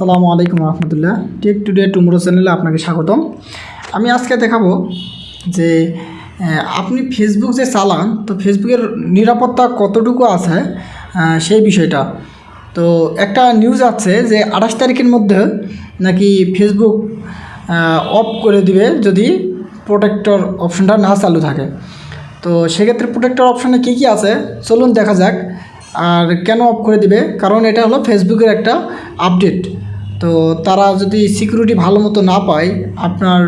আসসালামু আলাইকুম রহমতুল্লাহ। Take today tomorrow চ্যানেলে আপনাকে স্বাগতম। আমি আজকে দেখাবো যে আপনি ফেসবুক যে চালান, তো ফেসবুকের নিরাপত্তা কতটুকু আছে সেই বিষয়টা। তো একটা নিউজ আছে যে, আঠাশ তারিখের মধ্যে নাকি ফেসবুক অফ করে দিবে যদি প্রোটেক্টর অপশনটা না চালু থাকে। তো সেক্ষেত্রে প্রোটেক্টর অপশানে কী কী আছে? চলুন দেখা যাক। আর কেন অফ করে দিবে? কারণ এটা হলো ফেসবুকের একটা আপডেট তো তারা যদি সিকিউরিটি ভালো মতো না পায়, আপনার,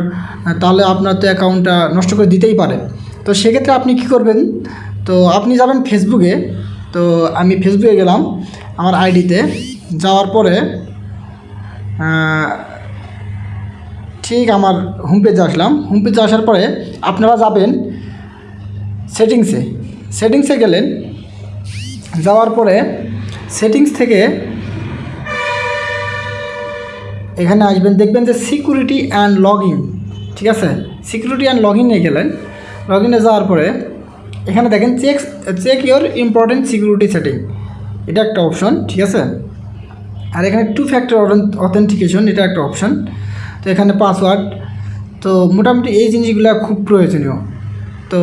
তাহলে আপনার তো অ্যাকাউন্টটা নষ্ট করে দিতেই পারে। তো সেক্ষেত্রে আপনি কি করবেন? তো আপনি যাবেন ফেসবুকে তো আমি ফেসবুকে গেলাম আমার আইডিতে যাওয়ার পরে ঠিক আমার হোম পেজে আসলাম। হোম পেজে আসার পরে আপনারা যাবেন সেটিংসে সেটিংসে গেলেন। যাওয়ার পরে সেটিংস থেকে এখানে আসবেন, দেখবেন যে সিকিউরিটি অ্যান্ড লগ ঠিক আছে? সিকিউরিটি অ্যান্ড লগ ইনে গেলেন। লগ ইনে যাওয়ার পরে এখানে দেখেন check check your important security setting এটা একটা অপশন ঠিক আছে? আর এখানে টু ফ্যাক্টর অথেন্টিকেশন এটা একটা অপশন তো এখানে পাসওয়ার্ড তো মোটামুটি এই জিনিসগুলো খুব প্রয়োজনীয়। তো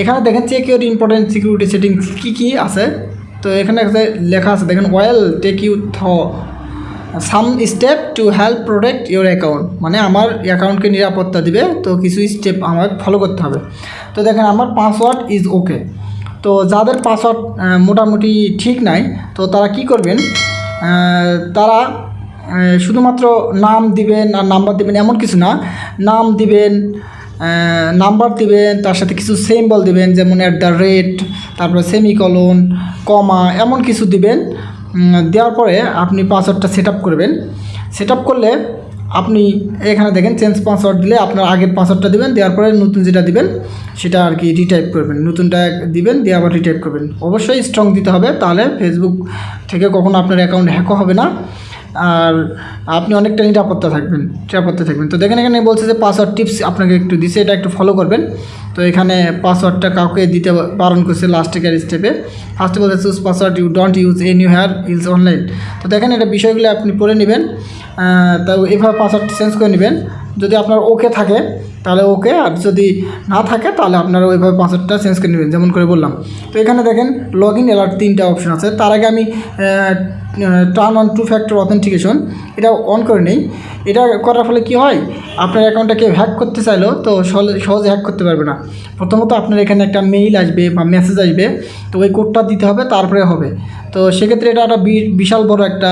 এখানে দেখেন check your important security settings কী কী আছে? তো এখানে লেখা আছে, দেখেন well take you through some step to help protect your account মানে আমার অ্যাকাউন্টকে নিরাপত্তা দিবে, তো কিছু স্টেপ আমাকে ফলো করতে হবে। তো দেখেন, আমার পাসওয়ার্ড ইজ ওকে তো যাদের পাসওয়ার্ড মোটামুটি ঠিক নাই, তো তারা কি করবেন তারা শুধুমাত্র নাম দিবেন আর নাম্বার দিবেন এমন কিছু না। নাম দিবেন নাম্বার দিবেন, তার সাথে কিছু সিম্বল দিবেন, যেমন অ্যাট দ্য রেট তারপরে সেমিকলন কমা এমন কিছু দিবেন। দেওয়ার পরে আপনি পাসওয়ার্ডটা সেট করবেন। সেট করলে আপনি এখানে দেখেন চেঞ্জ পাসওয়ার্ড দিলে আপনার আগের পাসওয়ার্ডটা দিবেন, দেওয়ার পরে নতুন যেটা দিবেন, সেটা আর কি রিটাইপ করবেন। নতুনটা দিবেন, দিয়ে আবার রিটাইপ করবেন। অবশ্যই স্ট্রং দিতে হবে, তাহলে ফেসবুক থেকে কখনো আপনার অ্যাকাউন্ট হ্যাকও হবে না। আর আপনি অনেকটা নিরাপত্তা থাকবেন নিরাপত্তা থাকবেন। তো দেখেন এখানে বলছে যে পাসওয়ার্ড টিপস আপনাকে একটু দিছে, এটা একটু ফলো করবেন। তো এখানে পাসওয়ার্ডটা কাউকে দিতে বারণ করছে লাস্টের স্টেপে ফার্স্টে বলছে choose password you don't use anywhere use online তো দেখেন এটা বিষয়গুলো আপনি পড়ে নেবেন তো এভাবে পাসওয়ার্ড চেঞ্জ করে নেবেন। যদি আপনার ওকে থাকে তাহলে ওকে, আর যদি না থাকে তাহলে আপনারা ওইভাবে পাসওয়ার্ডটা চেঞ্জ করে নেবেন, যেমন করে বললাম। তো এখানে দেখেন লগ ইন অ্যালার্ট তিনটা অপশন আছে। তার আগে আমি turn on two factor authentication এটা অন করে নেই। এটা করার ফলে কি হয়, আপনার অ্যাকাউন্টটা কেউ হ্যাক করতে চাইলো, তো সহজে সহজে হ্যাক করতে পারবে না। প্রথমত আপনার এখানে একটা মেইল আসবে বা মেসেজ আসবে, তো ওই কোডটা দিতে হবে, তারপরে হবে। তো সেক্ষেত্রে এটা একটা বিশাল বড় একটা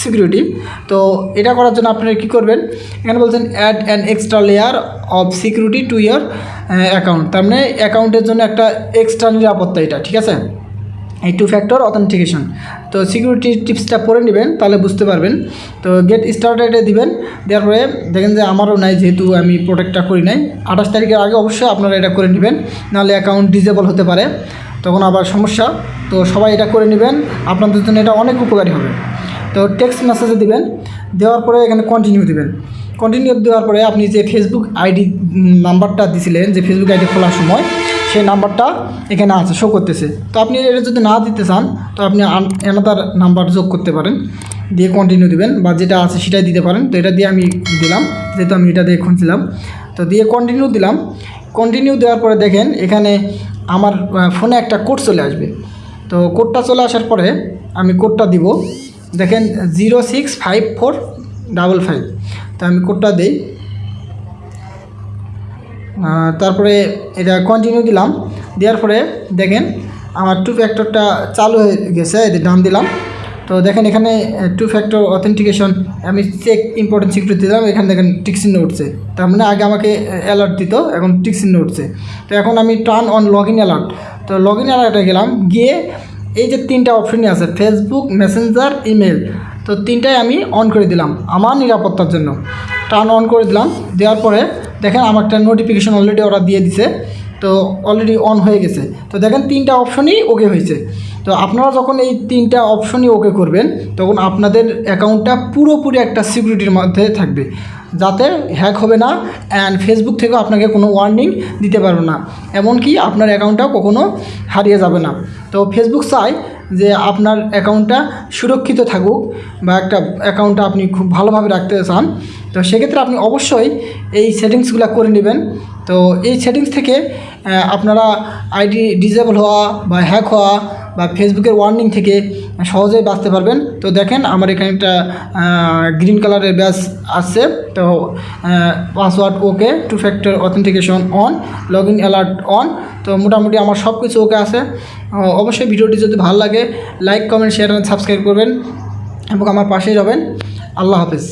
সিকিউরিটি তো এটা করার জন্য আপনারা কী করবেন? এখানে বলছেন add an extra layer of security to your account তার মানে অ্যাকাউন্টের জন্য একটা এক্সট্রা নিরাপত্তা এটা, ঠিক আছে? এই টু ফ্যাক্টর অথেন্টিকেশন তো সিকিউরিটি টিপসটা পড়ে নেবেন, তাহলে বুঝতে পারবেন। তো গেট স্টার্টেডে দিবেন, দেওয়ার পরে দেখেন যে আমারও নাই, যেহেতু আমি প্রোটেক্টটা করি নাই। আঠাশ তারিখের আগে অবশ্যই আপনারা এটা করে নেবেন, নাহলে অ্যাকাউন্ট ডিজেবল হতে পারে। তখন আবার সমস্যা। তো সবাই এটা করে নেবেন, আপনাদের জন্য এটা অনেক উপকারী হবে। তো টেক্সট মেসেজে দিবেন, দেওয়ার পরে এখানে কন্টিনিউ দিবেন। কন্টিনিউ দেওয়ার পরে আপনি যে ফেসবুক আইডি নাম্বারটা দিছিলেন, যে ফেসবুক আইডি খোলার সময় সেই নাম্বারটা এখানে আছে শো করতেছে। তো আপনি এটা যদি না দিতে চান, তো আপনি অ্যানাদার নাম্বার যোগ করতে পারেন, দিয়ে কন্টিনিউ দিবেন, বা যেটা আছে সেটাই দিতে পারেন। তো এটা দিয়ে আমি দিলাম, যেহেতু আমি এটা দিয়ে খুঁজছিলাম। তো দিয়ে কন্টিনিউ দিলাম। কন্টিনিউ দেওয়ার পরে দেখেন, এখানে আমার ফোনে একটা কোড চলে আসবে। তো কোডটা চলে আসার পরে আমি কোডটা দিব। দেখেন zero six five four double five তো আমি কোডটা দিই। তারপরে এটা কন্টিনিউ দিলাম। দেওয়ার পরে দেখেন আমার টু ফ্যাক্টরটা চালু হয়ে গেছে এদের ডান দিলাম। তো দেখেন এখানে টু ফ্যাক্টর অথেন্টিকেশন আমি চেক ইম্পর্টেন্ট সিকিউরিটি দিলাম, এখানে দেখেন টিকচিহ্ন উঠছে। তার মানে আগে আমাকে অ্যালার্ট দিত, এখন টিকচিহ্ন উঠছে। তো এখন আমি turn on log in alert তো লগ ইন অ্যালার্টে গেলাম, গিয়ে এই যে তিনটা অপশনই আছে ফেসবুক মেসেঞ্জার ইমেল তো তিনটাই আমি অন করে দিলাম, আমার নিরাপত্তার জন্য। টার্ন অন করে দিলাম, দেওয়ার পরে দেখেন আমার একটা নোটিফিকেশন অলরেডি ওরা দিয়ে দিছে, তো অলরেডি অন হয়ে গেছে। তো দেখেন তিনটা অপশনই ওকে হয়েছে। তো আপনারা যখন এই তিনটা অপশনই ওকে করবেন, তখন আপনাদের অ্যাকাউন্টটা পুরোপুরি একটা সিকিউরিটির মধ্যে থাকবে। যাতে হ্যাক হবে না অ্যান্ড ফেসবুক থেকেও আপনাকে কোনো ওয়ার্নিং দিতে পারবে না। এমনকি আপনার অ্যাকাউন্টটাও কখনো হারিয়ে যাবে না। তো ফেসবুক চায় যে আপনার অ্যাকাউন্টটা সুরক্ষিত থাকুক বা একটা অ্যাকাউন্টটা আপনি খুব ভালোভাবে রাখতে চান, তো সেক্ষেত্রে আপনি অবশ্যই এই সেটিংসগুলো করে নেবেন। তো এই সেটিংস থেকে আপনারা আইডি ডিজেবল হওয়া বা হ্যাক হওয়া বা ফেসবুকের ওয়ার্নিং থেকে সহজেই বাঁচতে পারবেন। তো দেখেন আমার এখানে একটা গ্রিন কালারের ব্যাস আসছে। তো password okay, two factor authentication on log in alert on তো মোটামুটি আমার সব কিছু ওকে আছে। অবশ্যই ভিডিওটি যদি ভালো লাগে লাইক কমেন্ট শেয়ার সাবস্ক্রাইব করবেন এবং আমার পাশেই যাবেন আল্লাহ হাফেজ।